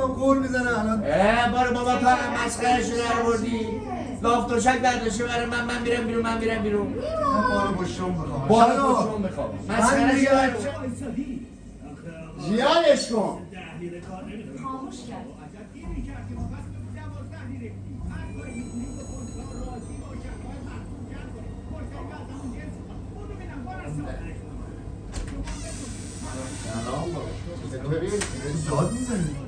با هم قول می‌زنه الان اه بارو بابا تو هم مسخره شده رو بردی لاف دوشک برداشته برای من من میرم بیرون من میرم بیرون. من بارو با شم بخوام بارو می‌خوام من مسخره شده زیادش کن. خاموش کرد می‌زنی بابا کولر رو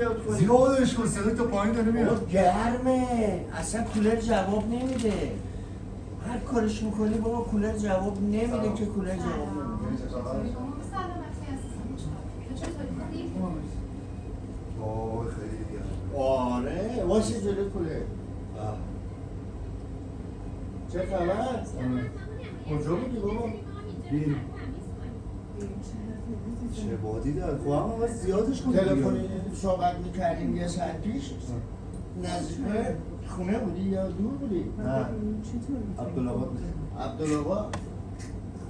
گفتم زیاد کنی زیادش کن صدای تا پایین داره میاد. گرمه. اصلا کولر جواب نمیده. هر کارش می‌کنی بابا کولر جواب نمیده که کولر جواب نمیده. آره. واسه جلو کولر. چه خبر؟ کجا بودی بابا؟ بین. چه بادی داره خب اما باید زیادش کن تلفنی صحبت می‌کردیم یه ساعت پیش. نزدیک خونه بودی یا دور بودی؟ نه. عبدالعباد عبدالآباد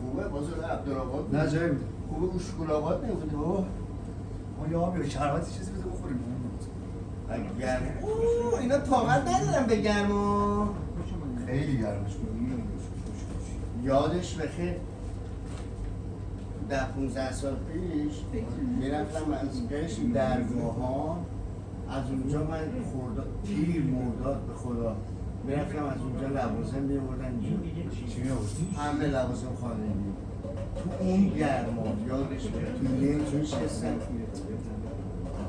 خوبه بازار عبدالآباد نه جایی بود. خوبه اشکولآباد نبودی بابا ما یه آبی شربتی چیزی بده بخوریم. گرم. اوه، اینا طاقت ندارم بگرم و خیلی گرمش یادش بخیر. ده 15 سال پیش می‌رفتم از قشم درگاه از اونجا من خورد تیر مرداد به خدا. می‌رفتم از اونجا لوازم میوردن اینجا. چی؟ همه لوازم خانگی تو اون گرما یادش تو لنج میشستم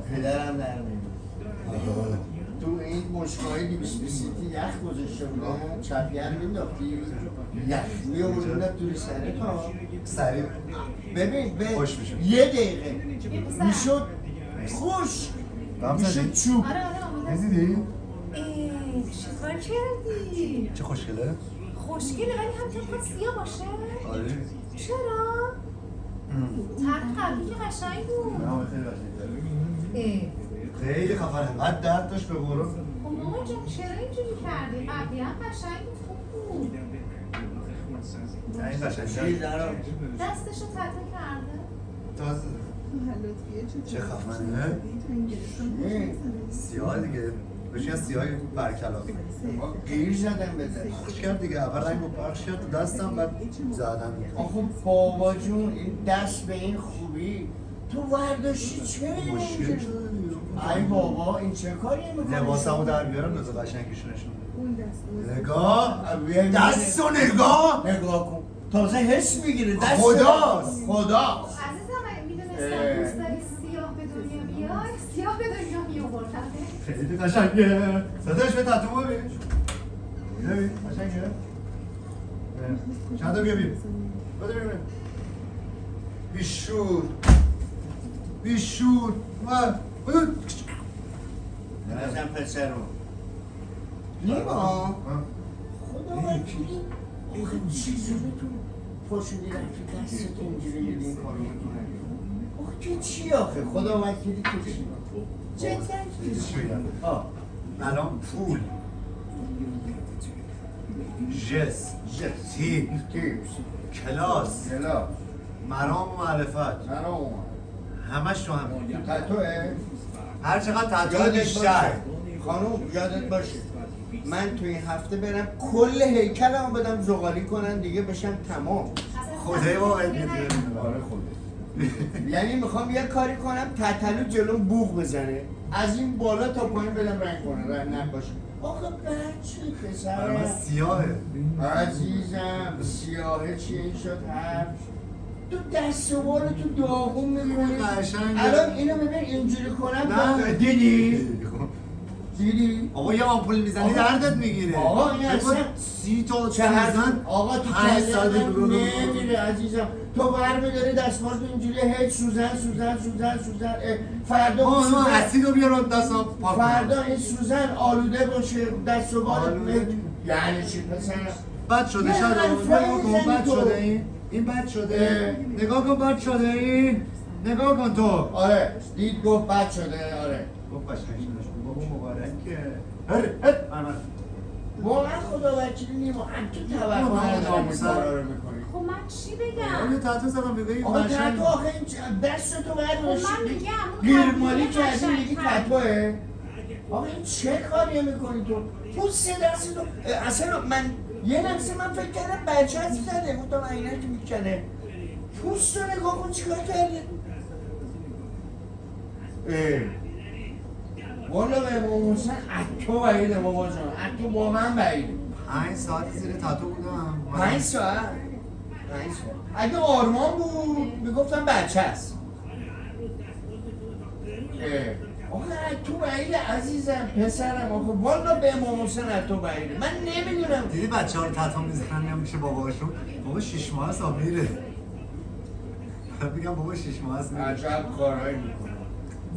پدرم در میاد تو این مشکای بیس بیسیتی یخ گذاشته بودن چپیه رو مینداختی یخ میوردن توی سره تا سریع ببین به. یه دقیقه می‌شد خوش می‌شد؟ چوب آره آره دیدی؟ ای چیکار کردی؟ چه خوشگله؟ خوشگله ولی هم تو سیاه باشه؟ آره چرا؟ طرح قبلی که قشنگ بود نه خیلی قشنگه. خیلی خفنه. قد درد داشت به قرآن خب مامان جان چرا اینجوری کردی؟ قبلی هم قشنگ بود. خوب بود نه این درم دستشو تته کرده. تازه. چه خفنه. سیاه دیگه. بشین از سیاه برکلاف ما گیر زدم به دست. پخش کرد دیگه. اول رنگ رو پخش کرد دستم بعد زدن آخه بابا جون این دست به این خوبی. تو ورداشتی چه مشکل. ای بابا این چه کاری می‌کنی؟ لباسمو در بیارم بذار قشنگش نشون بده. نگاه دست و نگاه. نگاه کن. تازه حس می‌گیره دست خداست. خدا عزیزم اگه می‌دونستم دوست داری سیاه به دنیا بیای سیاه به دنیا میوردم خیلی قشنگه. صداش به تتو ببین. ببین قشنگه. چند تا بیا بیم بده ببینم بیشور. بیشور. و نزن پسر رو نیما. خدا وکیلی آخه چیزی تو پاشو دیرم که دستت اینجوری میدی این کارو می‌کنن آخه که چی آخه؟ خدا وکیلی که چی؟ جدا آه الان پول. جس جس تیپ تیپس کلاس. کلا مرام و معرفت. من اومد همش تو هم. تتوه هر چقدر تتو یادت بیشتر. خانوم یادت باشه. من توی این هفته برم کل هیکلمو بدم زغالی کنن دیگه بشم تمام. خدای با آره یعنی می‌خوام یه کاری کنم تتلو جلوم بوغ بزنه. از این بالا تا پایین بدم رنگ کنه رنگ نباشه. آخه بچه پسر سیاهه. عزیزم سیاهه چیه؟ این شد حرف تو دست و تو داغون می‌کنی. الان اینو ببین اینجوری کنم نه. دیدی؟ دیدی؟ آقا یه آمپول می‌زنی. دردت می‌گیره آقا این اصلا سی تا چه حرف میزن آقا تو پنج برو. نمیره عزیزم تو برمیداری دستمال تو اینجوری هیچ سوزن سوزن سوزن سوزن فردا آقا سوزن من اسیدو بیارم کنم. فردا این سوزن آلوده باشه دست و بالت یعنی چی پسر بد شده یه شاید حرفایی نگاه کن می‌زنی بد تو. شده. این این بد شده. نگاه کن بد شده. این نگاه کن تو. آره. دید گفت بد شده. آره. گفت قشنگ شده. بابا مبارکه. من من واقعا خدا وکیلی نیما هم تو توقع این می‌کنی. خب من چی بگم؟ یه تحت زدم بگه این آقا قشنگ. تتو آخه این چ- دستتو خب من میگم کردی قشنگ میگی. تتوه آقا این چه کاری می‌کنی تو؟ پوست دست تو. اه، اصلا من یه لحظه من فکر کردم بچه هست زده. گفتم عینک می‌کنه. پوست رو نگاه کن چیکار کردی اه. والا به امام حسین اتو بعیده بابا جان. اتو واقعا بعیده. پنج ساعت زیر تاتو بودم. پنج ساعت؟ پنج ساعت. اگه آرمان بود می‌گفتم بچه است اه. آخه تو بعیده عزیزم پسرم. آخه والا به امام حسین تو بعیده من نمی‌دونم. دیدی بچه ها رو تتا می‌زنن نمیشه باباشون؟ بابا شیش ماه هست میره. بگم بابا شیش ماه هست عجب کارهایی می‌کنه.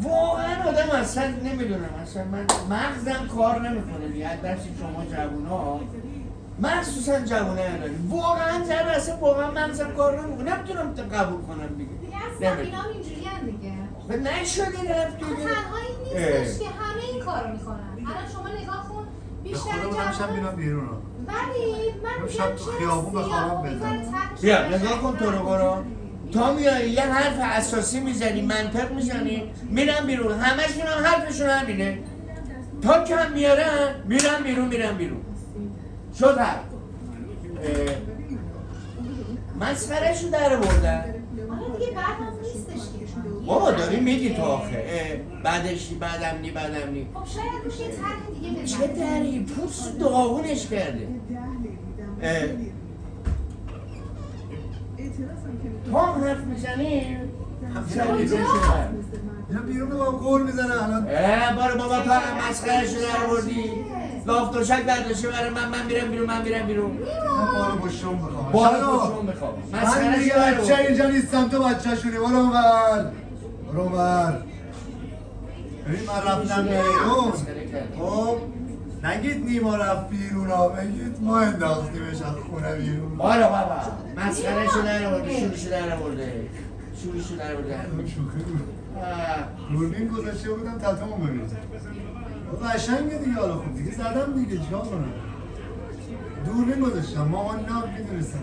واقعا آدم اصلا نمی‌دونم. اصلا من مغزم کار نمی‌کنه. دیگه از دست شما جوونا. مخصوصا جوانه الان واقعا زر اصلا واقعا مغزم کار نمی‌کنه. نمی‌تونم قبول کنم دیگه. دیگه نمی‌دونم. اینا اینجوری هم دیگه. و نشدی رفت دیگه تنها این نیستش که همه این کارو می‌کنن. الان شما نگاه کن بیشتر بودم شب میرم بیرون رو ولی من شب تو خیابون به خوابم بزنم. بیا نگاه کن تو رو. برو. تا میای یه حرف اساسی می‌زنی منطق می‌زنی میرم بیرون. همشون هم حرفشون همینه. تا کم میارن میرم بیرون میرم بیرون. شد حرف. مسخرهشو در بردن آره دیگه بعد هم نیستش دیگه بابا داری میگی تو آخه. بعدش بعدم نی بعدم نی. خب شاید روش یه طرح دیگه چه بزنی دری؟ پوست داغونش کرده. تو هم حرف می‌زنی؟ اینا بیرون رو قول می‌زنه الان. اه بارو بابا تو هم مسخرهشو در بردی لاف دوشک برداشته برای من من میرم بیرون من میرم بیرون. من بارو با شم بخوام بارو. خوشون می‌خوام من دیگه بچه اینجا نیستم تو بچه شونی برو اونور. برو اونور ببین من رفتم بیرون مسخره. خب نگید نیما رفت بیرون ها بگید ما انداختیمش از خونه بیرون بارو بابا در برده شورشو در برده شورشو در برده شوخی بود. آه. دوربین گذاشته بودم تتمو ببین قشنگه دیگه حالا خوب دیگه زدم دیگه چیکار کنم دوربین گذاشتم مامان نه می‌دونستم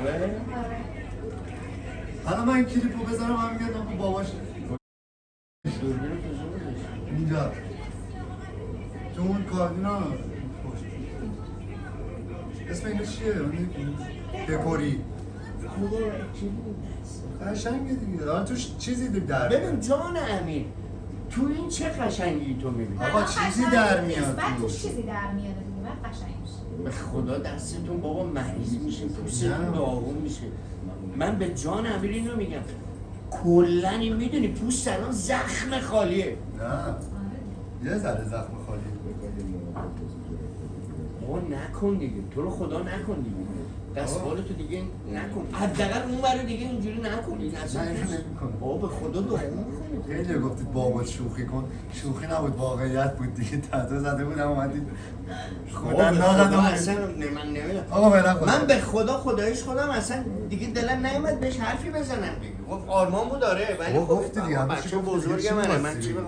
آره؟ حالا من کلیپو بزنم هم میگم خب باباش؟ اینجا تو اون کاردینا اسم اینو چیه؟ دکوری خدا چی بود؟ قشنگه دیگه حالا توش چیزی در ببین جان امین تو این چه قشنگی تو می‌بینی آقا چیزی در. میاد بعد توش. چیزی در میاد دیگه بعد قشنگ میشه به خدا دستتون بابا مریض میشه پوستتون. داغون میشه من به جان امیر اینو میگم کلا این می‌دونی پوست الان زخم خالیه. نه. یه ذره زخم خالی. بابا نکن دیگه. تو رو خدا نکن دیگه. دستمال تو دیگه نکن. حداقل اون برای دیگه اینجوری نکنید اصلا نه، اینو نمی‌کنم. بابا به خدا می‌کنه خیلی گفتید بابا شوخی کن. شوخی نبود واقعیت بود دیگه. تتا زده بودم اومدید. خودم ناقدم. اصلا من نمی‌دونم. آقا من به خدا خدایش خودم اصلا دیگه دلم نیومد بهش حرفی بزنم. دیگه گفت آرمان بود داره ولی خب گفتی دیگه، بچه بزرگ منه من چی؟ بخوام